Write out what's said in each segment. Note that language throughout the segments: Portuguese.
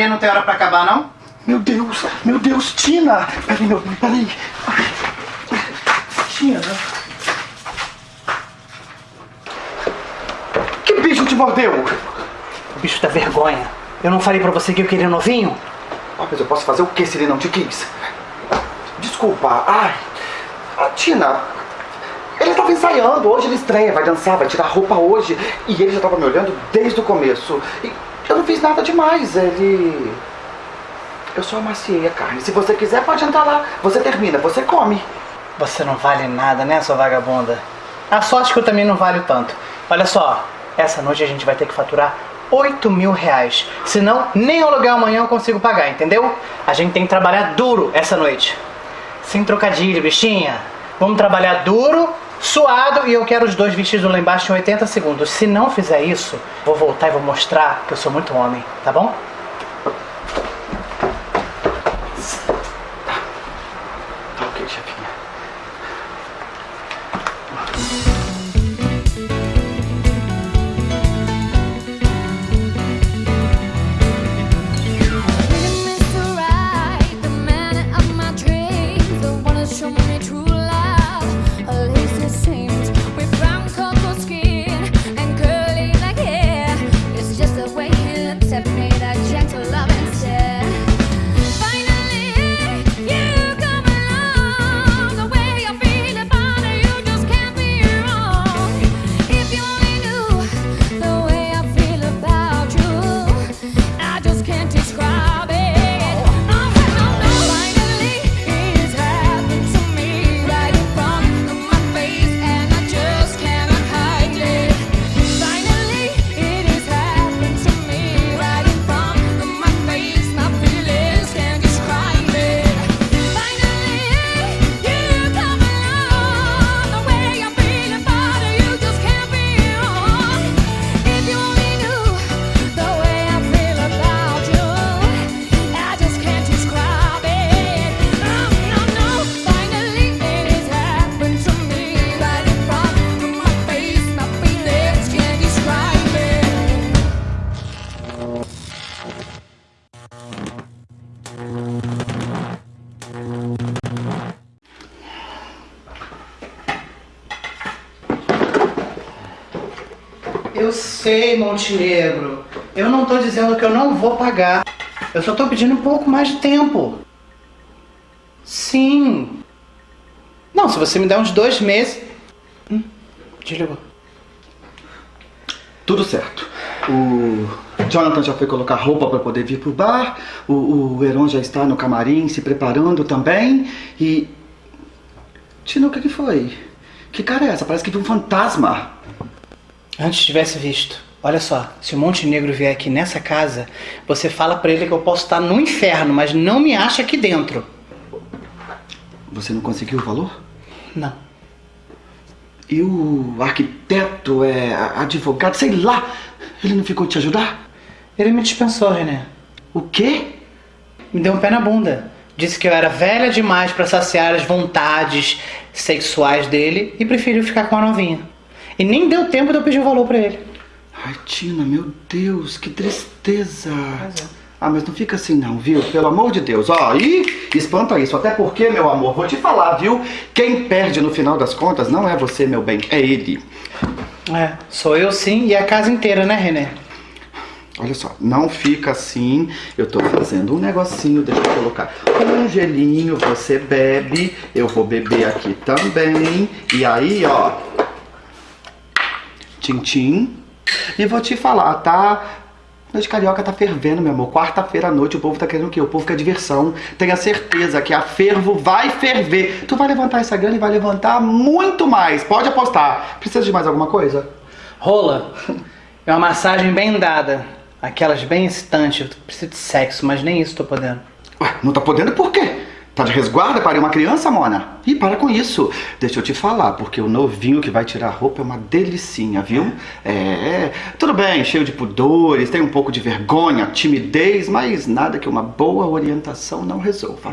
Putaria não tem hora pra acabar, não? Meu Deus, meu Deus, Tina! Peraí, meu peraí. Tina. Que bicho te mordeu? O bicho da vergonha. Eu não falei pra você que eu queria novinho? Ah, mas eu posso fazer o que se ele não te quis? Desculpa, ai. Ah, Tina, ele estava ensaiando, hoje ele estreia, vai dançar, vai tirar roupa hoje. E ele já estava me olhando desde o começo. E não fiz nada demais, ele... Eu só amaciei a carne. Se você quiser, pode entrar lá. Você termina, você come. Você não vale nada, né, sua vagabunda? A sorte que eu também não valho tanto. Olha só, essa noite a gente vai ter que faturar 8 mil reais. Senão, nem o aluguel amanhã eu consigo pagar, entendeu? A gente tem que trabalhar duro essa noite. Sem trocadilho, bichinha. Vamos trabalhar duro, suado e eu quero os dois vestidos lá embaixo em 80 segundos. Se não fizer isso, vou voltar e vou mostrar que eu sou muito homem, tá bom? Sei, Montenegro. Eu não tô dizendo que eu não vou pagar. Eu só tô pedindo um pouco mais de tempo. Sim. Não, se você me der uns dois meses. Hum, desligou. Tudo certo. O Jonathan já foi colocar roupa para poder vir pro bar. O, o Heron já está no camarim se preparando também. E. Tina, o que, que foi? Que cara é essa? Parece que viu um fantasma. Antes tivesse visto. Olha só, se o Montenegro vier aqui nessa casa, você fala pra ele que eu posso estar no inferno, mas não me acha aqui dentro. Você não conseguiu o valor? Não. E o arquiteto, é advogado, sei lá, ele não ficou te ajudar? Ele me dispensou, René. O quê? Me deu um pé na bunda. Disse que eu era velha demais pra saciar as vontades sexuais dele e preferiu ficar com a novinha. E nem deu tempo de eu pedir o valor pra ele. Ai, Tina, meu Deus, que tristeza. É. Ah, mas não fica assim não, viu? Pelo amor de Deus. Ó, e espanta isso. Até porque, meu amor, vou te falar, viu? Quem perde no final das contas não é você, meu bem, é ele. É, sou eu sim e a casa inteira, né, René? Olha só, não fica assim. Eu tô fazendo um negocinho, deixa eu colocar um gelinho, você bebe, eu vou beber aqui também. E aí, ó, Tintim. E vou te falar, tá? Noite Carioca tá fervendo, meu amor. Quarta-feira à noite o povo tá querendo o quê? O povo quer diversão. Tenha certeza que a fervo vai ferver. Tu vai levantar essa grana e vai levantar muito mais. Pode apostar. Precisa de mais alguma coisa? Rola é uma massagem bem dada. Aquelas bem excitantes. Eu preciso de sexo, mas nem isso tô podendo. Ué, não tá podendo por quê? Tá de resguarda para uma criança, Mona? Ih, para com isso. Deixa eu te falar, porque o novinho que vai tirar a roupa é uma delicinha, viu? É, tudo bem, cheio de pudores, tem um pouco de vergonha, timidez, mas nada que uma boa orientação não resolva.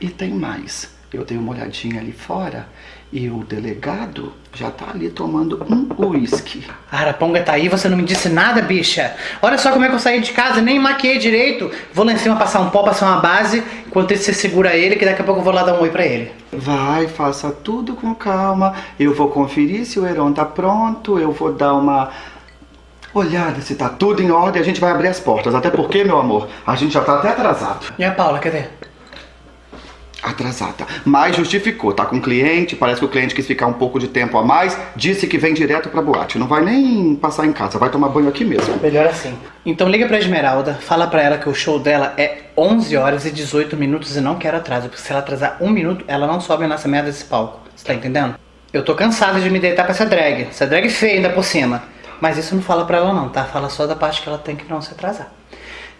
E tem mais. Eu dei uma olhadinha ali fora E o delegado já tá ali tomando um uísque. Araponga tá aí, você não me disse nada, bicha. Olha só como é que eu saí de casa, nem maquiei direito. Vou lá em cima passar um pó, passar uma base, enquanto isso você segura ele, que daqui a pouco eu vou lá dar um oi pra ele. Vai, faça tudo com calma. Eu vou conferir se o Heron tá pronto. Eu vou dar uma olhada se tá tudo em ordem. A gente vai abrir as portas. Até porque, meu amor, a gente já tá até atrasado. E a Paula, cadê? Atrasada. Mas justificou. Tá com cliente. Parece que o cliente quis ficar um pouco de tempo a mais. Disse que vem direto pra boate. Não vai nem passar em casa. Vai tomar banho aqui mesmo. Melhor assim. Então liga pra Esmeralda, fala pra ela que o show dela é 11 horas e 18 minutos e não quero atraso, porque se ela atrasar um minuto, ela não sobe nessa merda desse palco. Você tá entendendo? Eu tô cansada de me deitar pra essa drag. Essa drag feia ainda por cima. Mas isso não fala pra ela não, tá? Fala só da parte que ela tem que não se atrasar.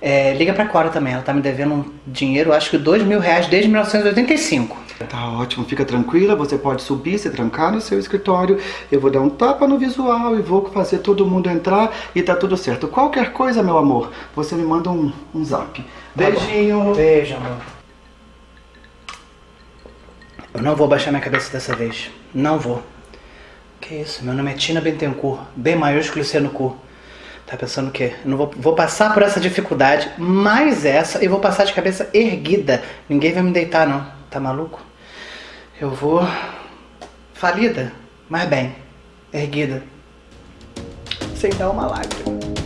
É, liga pra Cora também, ela tá me devendo um dinheiro, acho que dois mil reais desde 1985. Tá ótimo, fica tranquila, você pode subir, se trancar no seu escritório, eu vou dar um tapa no visual e vou fazer todo mundo entrar e tá tudo certo. Qualquer coisa, meu amor, você me manda um, um zap. Beijinho. Beijo, amor. Eu não vou baixar minha cabeça dessa vez. Não vou. Que isso? Meu nome é Tina Bentencourt. B maiúsculo e C no cu. Tá pensando o quê? Eu não vou, vou passar por essa dificuldade, mais essa, e vou passar de cabeça erguida. Ninguém vai me deitar, não. Tá maluco? Eu vou... Falida, mas bem. Erguida. Sem dar uma lágrima.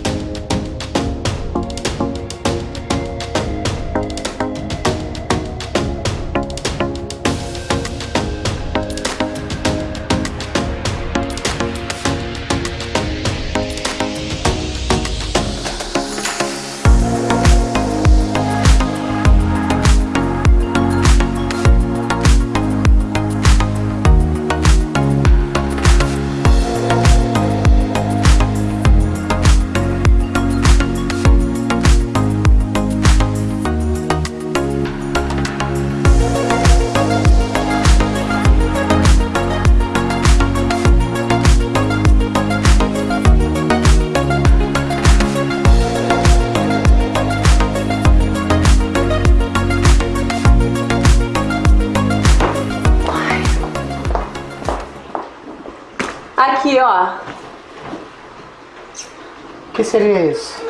Que seria isso?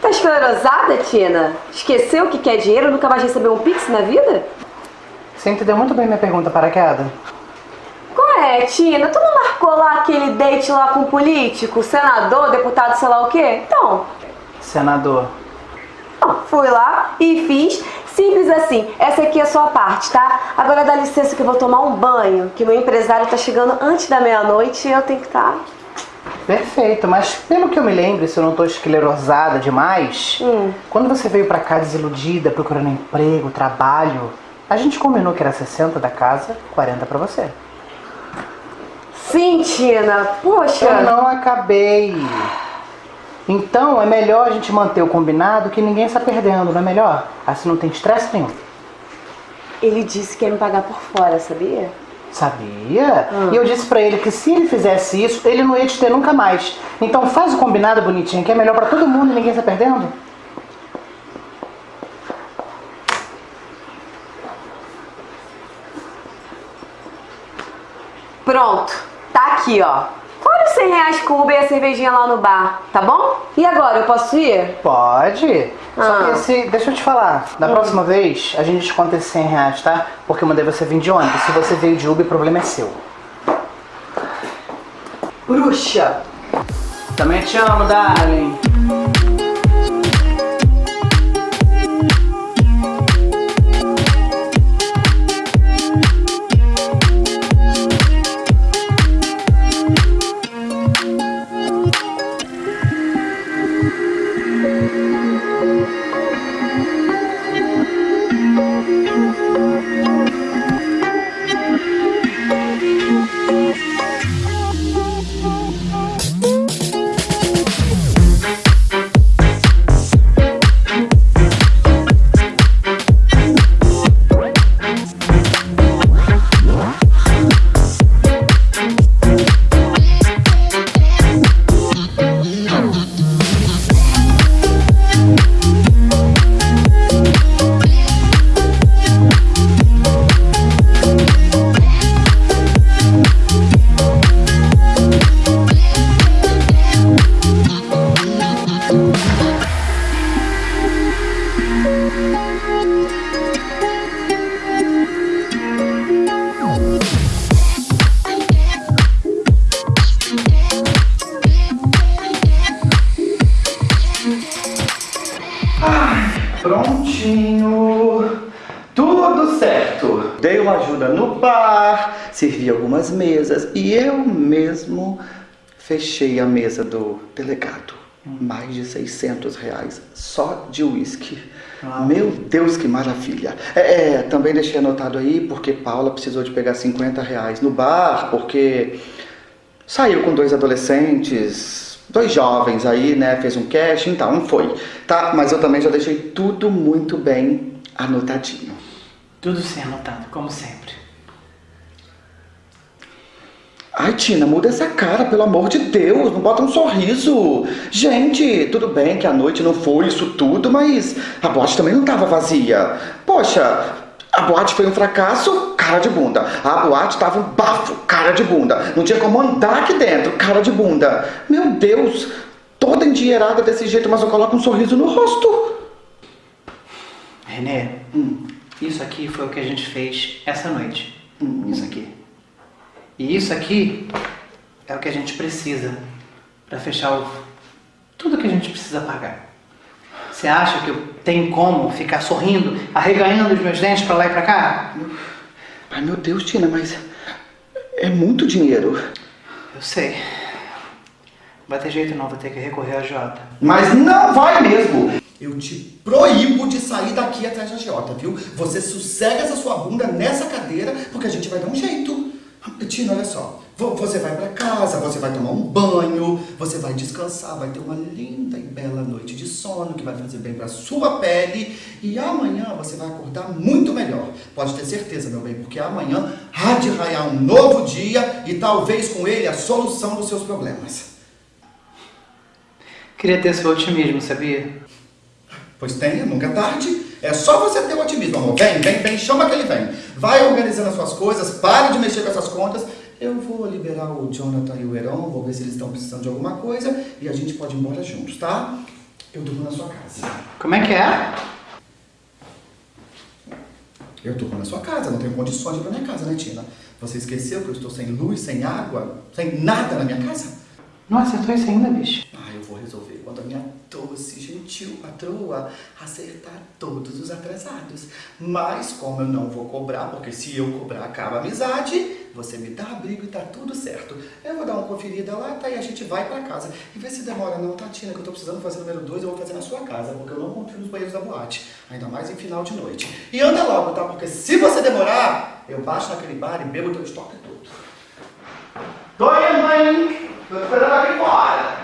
Tá esclerosada, Tina? Esqueceu que quer dinheiro e nunca mais recebeu um pix na vida? Você entendeu muito bem minha pergunta, paraquedas? Qual é, Tina? Tu não marcou lá aquele date lá com o político, senador, deputado, sei lá o quê? Então, Senador. ó, fui lá e fiz. Simples assim. Essa aqui é a sua parte, tá? Agora dá licença que eu vou tomar um banho, que meu empresário tá chegando antes da meia-noite e eu tenho que tá. Perfeito, mas pelo que eu me lembro, se eu não tô esclerosada demais, Hum. quando você veio pra cá desiludida, procurando emprego, trabalho, a gente combinou que era 60 da casa, 40 pra você. Sim, Tina. Poxa. Eu não acabei. Então é melhor a gente manter o combinado que ninguém está perdendo, não é melhor? Assim não tem estresse nenhum. Ele disse que ia me pagar por fora, sabia? Sabia? E eu disse pra ele que se ele fizesse isso, ele não ia te ter nunca mais. Então faz o combinado bonitinho, que é melhor pra todo mundo e ninguém está perdendo. Pronto, tá aqui, ó. Os 100 reais com o Uber e a cervejinha lá no bar, tá bom? E agora, eu posso ir? Pode. Só Ah. que esse, deixa eu te falar, da próxima vez a gente desconta esses 100 reais, tá? Porque eu mandei você vir de ônibus. Se você veio de Uber, o problema é seu. Bruxa! Também te amo, darling. Ajuda no bar, servi algumas mesas e eu mesmo fechei a mesa do delegado. Mais de 600 reais só de uísque. Meu Deus, que maravilha. É, é, também deixei anotado aí porque Paula precisou de pegar 50 reais no bar, porque saiu com dois adolescentes, dois jovens aí, né? Fez um cash, então não foi. Tá, mas eu também já deixei tudo muito bem anotadinho. Tudo sim anotado, como sempre. Ai, Tina, muda essa cara, pelo amor de Deus, não bota um sorriso. Gente, tudo bem que a noite não foi isso tudo, mas a boate também não estava vazia. Poxa, a boate foi um fracasso, cara de bunda. A boate tava um bafo, cara de bunda. Não tinha como andar aqui dentro, cara de bunda. Meu Deus, toda endinheirada desse jeito, mas eu coloco um sorriso no rosto. Renê, isso aqui foi o que a gente fez essa noite. Isso aqui. E isso aqui é o que a gente precisa para fechar o... tudo que a gente precisa pagar. Você acha que eu tenho como ficar sorrindo, arreganhando os meus dentes para lá e para cá? Ai, meu Deus, Tina, mas é muito dinheiro. Eu sei. Vai ter jeito não, vou ter que recorrer ao Jota. Mas não vai mesmo. Eu te proíbo de sair daqui atrás da Giota, viu? Você sossega essa sua bunda nessa cadeira, porque a gente vai dar um jeito. Tina, olha só. vo- Você vai pra casa, você vai tomar um banho, você vai descansar, vai ter uma linda e bela noite de sono que vai fazer bem pra sua pele. E amanhã você vai acordar muito melhor. Pode ter certeza, meu bem, porque amanhã há de raiar um novo dia e talvez com ele a solução dos seus problemas. Queria ter seu otimismo, sabia? Pois tenha, nunca é tarde. É só você ter o otimismo, amor. Vem, vem, vem, chama que ele vem. Vai organizando as suas coisas, pare de mexer com essas contas. Eu vou liberar o Jonathan e o Heron, vou ver se eles estão precisando de alguma coisa e a gente pode ir embora juntos, tá? Eu durmo na sua casa. Como é que é? Eu durmo na sua casa, não tenho condições de ir pra minha casa, né, Tina? Você esqueceu que eu estou sem luz, sem água, sem nada na minha casa? Não acertou isso ainda, bicho. Ah, eu vou resolver quando a minha doce, gentil patroa acertar todos os atrasados. Mas como eu não vou cobrar, porque se eu cobrar acaba a amizade, você me dá abrigo e tá tudo certo. Eu vou dar uma conferida lá, tá? E a gente vai pra casa. E vê se demora não, Tina? Que eu tô precisando fazer número 2, eu vou fazer na sua casa, porque eu não confio nos banheiros da boate. Ainda mais em final de noite. E anda logo, tá? Porque se você demorar, eu baixo naquele bar e bebo teu estoque todo. Tô indo, mãe! Tô esperando aqui fora!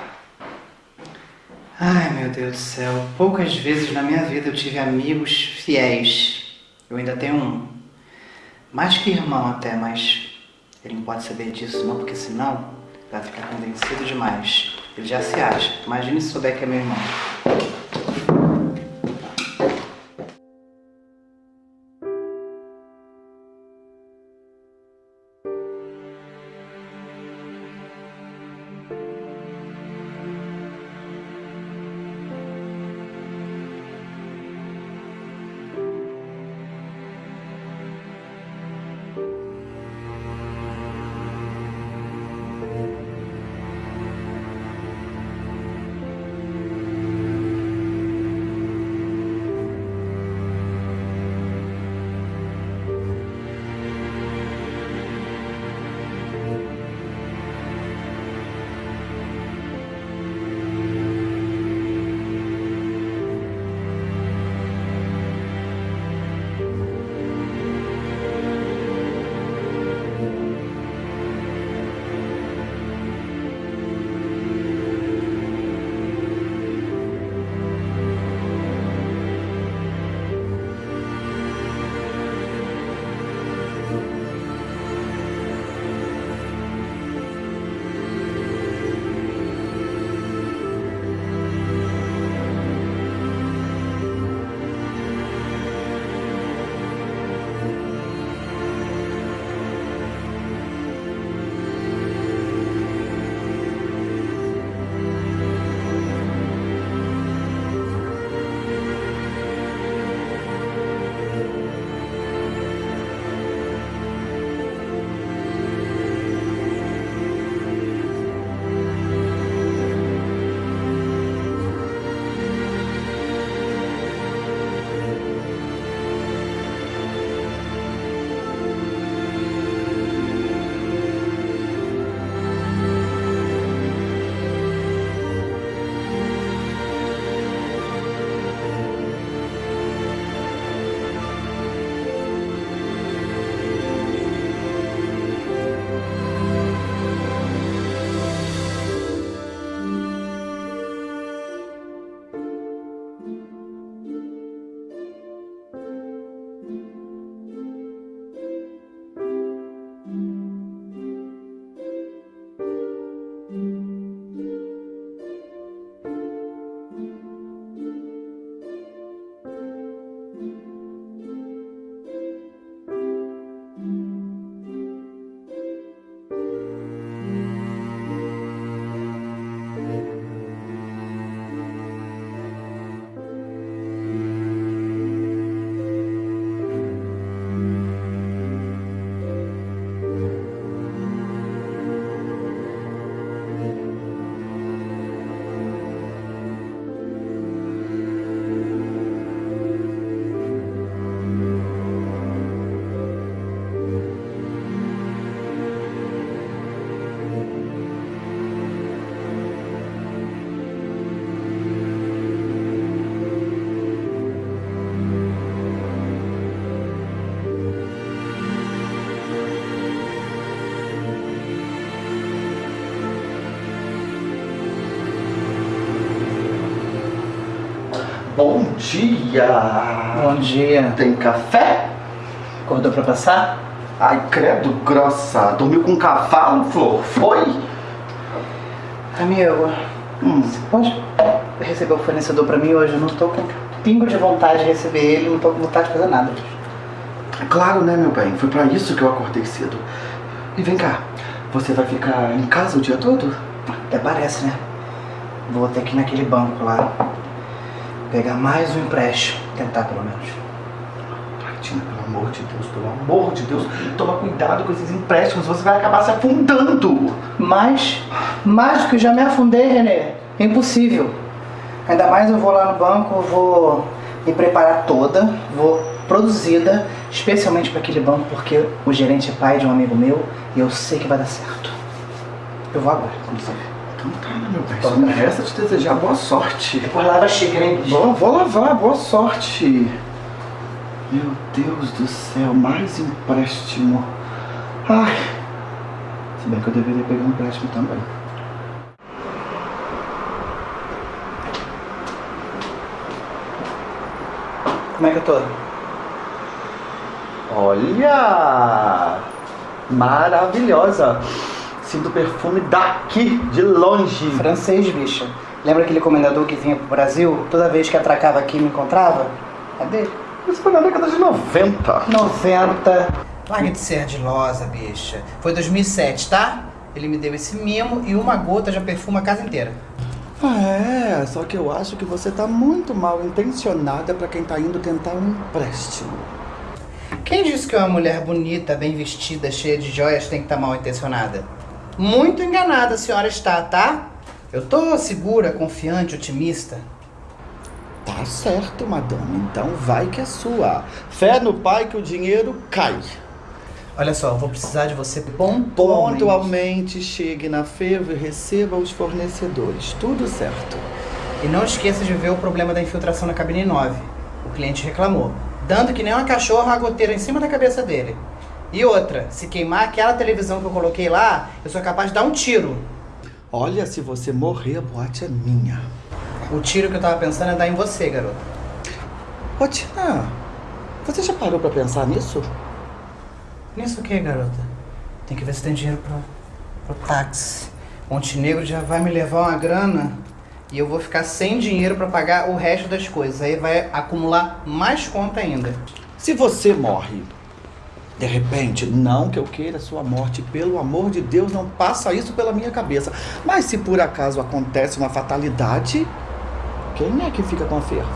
Ai, meu Deus do céu. Poucas vezes na minha vida eu tive amigos fiéis. Eu ainda tenho um. Mais que irmão até, mas ele não pode saber disso não, porque senão vai ficar convencido demais. Ele já se acha. Imagine se souber que é meu irmão. Dia! Bom dia. Tem café? Acordou pra passar? Ai, credo, grossa. Dormiu com um cavalo, Flor? Foi? Amigo, Hum. você pode receber o fornecedor pra mim hoje? Eu não tô com pingo de vontade de receber ele, não tô com vontade de fazer nada. Claro, né, meu bem? Foi pra isso que eu acordei cedo. E vem cá, você vai ficar em casa o dia todo? Até parece, né? Vou ter que ir naquele banco lá. Pegar mais um empréstimo. Tentar, pelo menos. Tina, pelo amor de Deus, pelo amor de Deus, toma cuidado com esses empréstimos, você vai acabar se afundando. Mas, mais do que eu já me afundei, Renê. É impossível. Ainda mais eu vou lá no banco, vou me preparar toda, vou produzida, especialmente para aquele banco, porque o gerente é pai de um amigo meu e eu sei que vai dar certo. Eu vou agora, como meu? Só me resta te desejar boa sorte. Depois lava bicho? Vou, vou lavar, boa sorte. Meu Deus do céu, mais empréstimo. Ai. Se bem que eu deveria pegar um empréstimo também. Como é que eu tô? Olha! Maravilhosa! Sinto o perfume daqui, de longe. Francês, bicha. Lembra aquele comendador que vinha pro Brasil? Toda vez que atracava aqui me encontrava? Cadê? Isso foi na década de 90. 90. Larga de ser ardilosa, bicha. Foi 2007, tá? Ele me deu esse mimo e uma gota já perfuma a casa inteira. Ah, é, só que eu acho que você tá muito mal intencionada pra quem tá indo tentar um empréstimo. Quem disse que uma mulher bonita, bem vestida, cheia de joias tem que estar mal intencionada? Muito enganada a senhora está, tá? Eu tô segura, confiante, otimista. Tá certo, madame. Então vai que é sua. Fé no pai que o dinheiro cai. Olha só, eu vou precisar de você pontualmente. Pontualmente chegue na feira e receba os fornecedores. Tudo certo. E não esqueça de ver o problema da infiltração na cabine 9. O cliente reclamou. Dando que nem uma cachorra a goteira em cima da cabeça dele. E outra, se queimar aquela televisão que eu coloquei lá, eu sou capaz de dar um tiro. Olha, se você morrer, a boate é minha. O tiro que eu tava pensando é dar em você, garoto. Ô, Tina, você já parou pra pensar nisso? Nisso o que, garota? Tem que ver se tem dinheiro pro, pro táxi. Montenegro já vai me levar uma grana e eu vou ficar sem dinheiro pra pagar o resto das coisas. Aí vai acumular mais conta ainda. Se você morre, de repente, não que eu queira sua morte, pelo amor de Deus, não passa isso pela minha cabeça. Mas se por acaso acontece uma fatalidade, quem é que fica com a ferro?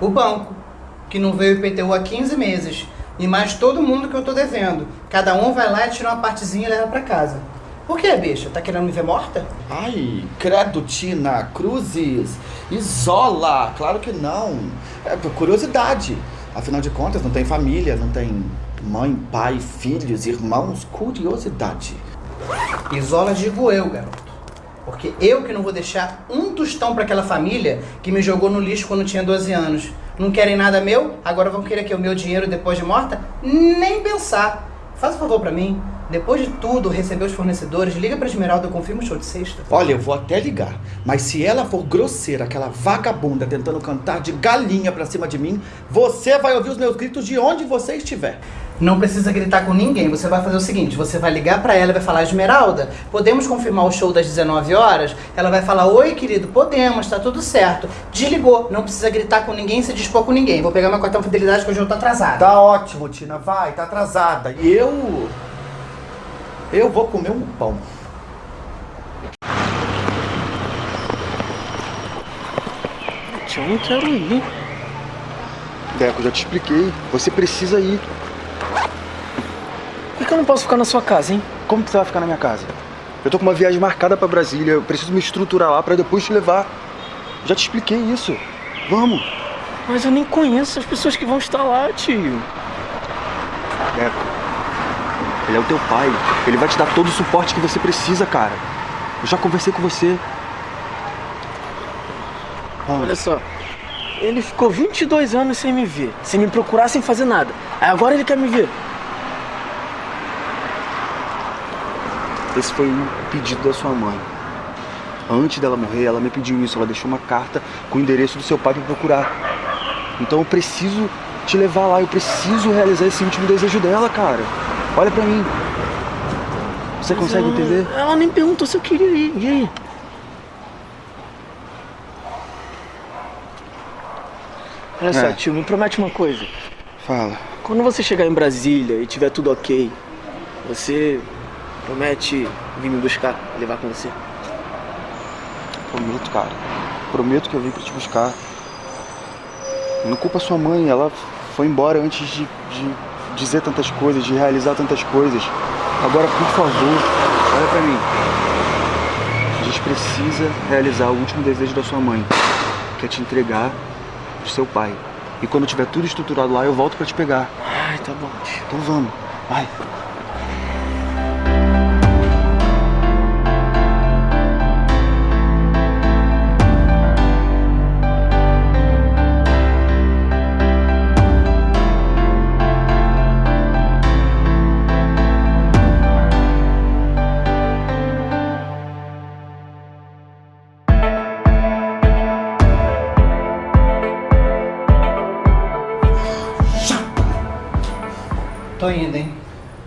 O banco, que não veio IPTU há 15 meses. E mais todo mundo que eu tô devendo. Cada um vai lá e tira uma partezinha e leva pra casa. Por que, bicha? Tá querendo me ver morta? Ai, credo, Tina, cruzes, isola, claro que não. É por curiosidade. Afinal de contas, não tem família, não tem mãe, pai, filhos, irmãos, curiosidade. Isola digo eu, garoto. Porque eu que não vou deixar um tostão pra aquela família que me jogou no lixo quando tinha 12 anos. Não querem nada meu? Agora vão querer que o meu dinheiro depois de morta? Nem pensar. Faz um favor pra mim. Depois de tudo, receber os fornecedores, liga pra Esmeralda, eu confirmo o show de sexta. Olha, eu vou até ligar, mas se ela for grosseira, aquela vagabunda tentando cantar de galinha pra cima de mim, você vai ouvir os meus gritos de onde você estiver. Não precisa gritar com ninguém. Você vai fazer o seguinte: você vai ligar pra ela e vai falar, Esmeralda, podemos confirmar o show das 19 horas? Ela vai falar, oi, querido, podemos, tá tudo certo. Desligou, não precisa gritar com ninguém, se dispor com ninguém. Vou pegar meu cartão de fidelidade que hoje eu tô atrasada. Tá ótimo, Tina, vai, tá atrasada. E eu. Eu vou comer um pão. Tia, eu não quero ir. Deco, já te expliquei. Você precisa ir. Por que eu não posso ficar na sua casa, hein? Como que você vai ficar na minha casa? Eu tô com uma viagem marcada pra Brasília. Eu preciso me estruturar lá pra depois te levar. Já te expliquei isso. Vamos. Mas eu nem conheço as pessoas que vão estar lá, tio. Deco. Ele é o teu pai. Ele vai te dar todo o suporte que você precisa, cara. Eu já conversei com você. Olha só. Ele ficou 22 anos sem me ver, sem me procurar, sem fazer nada. Aí agora ele quer me ver. Esse foi um pedido da sua mãe. Antes dela morrer, ela me pediu isso. Ela deixou uma carta com o endereço do seu pai pra procurar. Então eu preciso te levar lá. Eu preciso realizar esse último desejo dela, cara. Olha pra mim. Você consegue Ela- entender? Ela nem perguntou se eu queria ir. E aí? Olha só, É. tio, me promete uma coisa. Fala. Quando você chegar em Brasília e tiver tudo ok, você promete vir me buscar, levar com você? Prometo, cara. Prometo que eu vim pra te buscar. Não culpa sua mãe, ela foi embora antes de, de dizer tantas coisas, de realizar tantas coisas. Agora, por favor, olha pra mim. A gente precisa realizar o último desejo da sua mãe, que é te entregar pro seu pai. E quando tiver tudo estruturado lá, eu volto pra te pegar. Ai, tá bom. Então vamos, vai.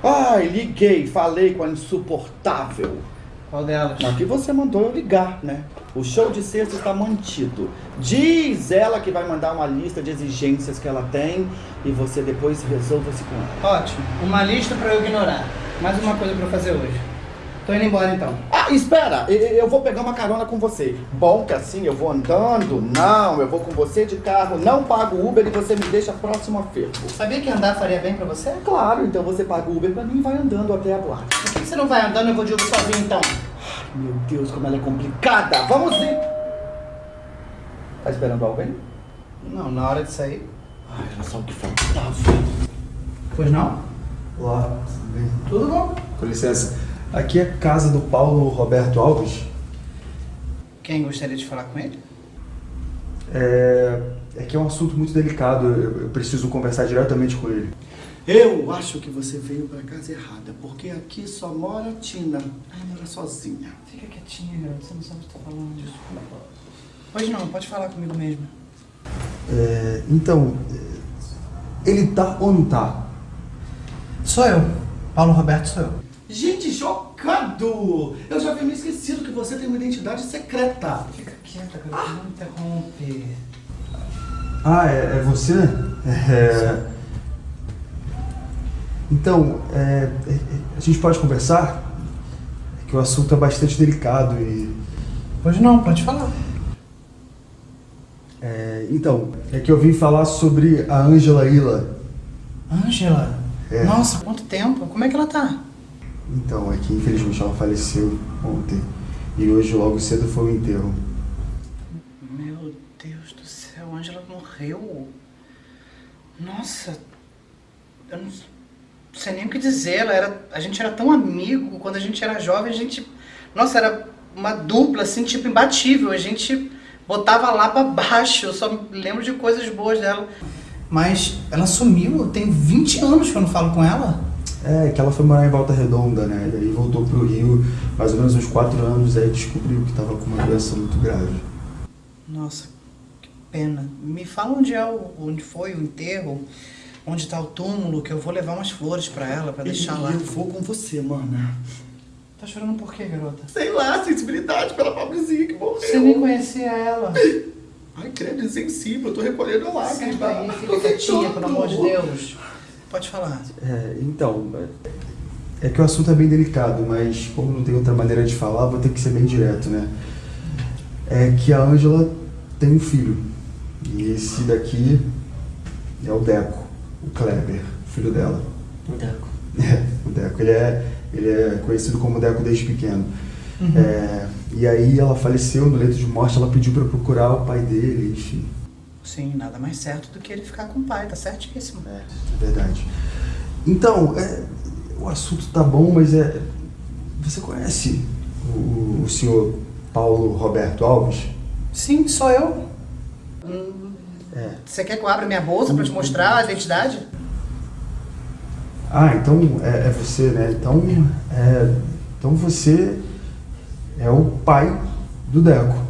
Ai, liguei, falei com a insuportável. Qual delas? Que você mandou eu ligar, né? O show de sexta está mantido. Diz ela que vai mandar uma lista de exigências que ela tem e você depois resolva-se com ela. Ótimo. Uma lista pra eu ignorar. Mais uma coisa pra eu fazer hoje. Tô indo embora então. Ah, espera, eu vou pegar uma carona com você. Bom que assim eu vou andando? Não, eu vou com você de carro, não pago Uber e você me deixa próximo a fervo. Sabia que andar faria bem pra você? Claro, então você paga o Uber pra mim e vai andando até a boate. Por que você não vai andando e eu vou de Uber sozinho então? Meu Deus, como ela é complicada. Vamos ir. Tá esperando alguém? Não, na hora de sair. Ai, era só o que faltava. Pois não? Olá, tudo bem? Tudo bom? Com licença. Aqui é a casa do Paulo Roberto Alves. Quem gostaria de falar com ele? É, é que é um assunto muito delicado, eu, eu preciso conversar diretamente com ele. Eu acho que você veio pra casa errada, porque aqui só mora Tina. Ela mora sozinha. Fica quietinha, garoto. Você não sabe o que tá falando. Desculpa. Pois não, pode falar comigo mesmo. É, então, ele tá ou não tá? Sou eu. Paulo Roberto sou eu. Gente, Eu já havia me esquecido que você tem uma identidade secreta. Fica quieta, garoto. Não me interrompe. Ah, é, é você? É, então, é, é, a gente pode conversar? É que o assunto é bastante delicado e... Pois não, pode falar. é, então, é que eu vim falar sobre a Ângela Ila. Ângela? É. Nossa, quanto tempo? Como é que ela tá? Então, é que infelizmente ela faleceu ontem. E hoje, logo cedo, foi o enterro. Meu Deus do céu, a Ângela morreu. Nossa, eu não sei nem o que dizer. Ela era, a gente era tão amigo quando a gente era jovem. A gente, nossa, era uma dupla assim, tipo imbatível. A gente botava lá pra baixo. Eu só lembro de coisas boas dela. Mas ela sumiu. Tem 20 anos que eu não falo com ela. É, que ela foi morar em Volta Redonda, né? E aí voltou pro Rio, mais ou menos uns quatro anos, aí descobriu que tava com uma doença muito grave. Nossa, que pena. Me fala onde é o, onde foi o enterro, onde tá o túmulo, que eu vou levar umas flores pra ela, pra deixar E lá. eu vou com você, mana. Tá chorando por quê, garota? Sei lá, sensibilidade pela pobrezinha que morreu. Você nem conhecia ela. Ai, credo, insensível, eu tô recolhendo lá. Senta aí, fica quietinha, pelo amor de Deus. Pode falar. É, então, é, é que o assunto é bem delicado, mas como não tem outra maneira de falar, vou ter que ser bem direto, né? É que a Ângela tem um filho. E esse daqui é o Deco, o Kleber, filho dela. Deco. É, o Deco. Ele é, ele é conhecido como Deco desde pequeno. É, e aí ela faleceu no leito de morte, ela pediu pra procurar o pai dele, enfim. Sim, nada mais certo do que ele ficar com o pai, tá certíssimo. É, é verdade. Então, é, o assunto tá bom, mas é. Você conhece o, o senhor Paulo Roberto Alves? Sim, sou eu. Hum, É. Você quer que eu abra minha bolsa pra te mostrar a identidade? Ah, então é, é você, né? Então, é, então você é o pai Do Deco.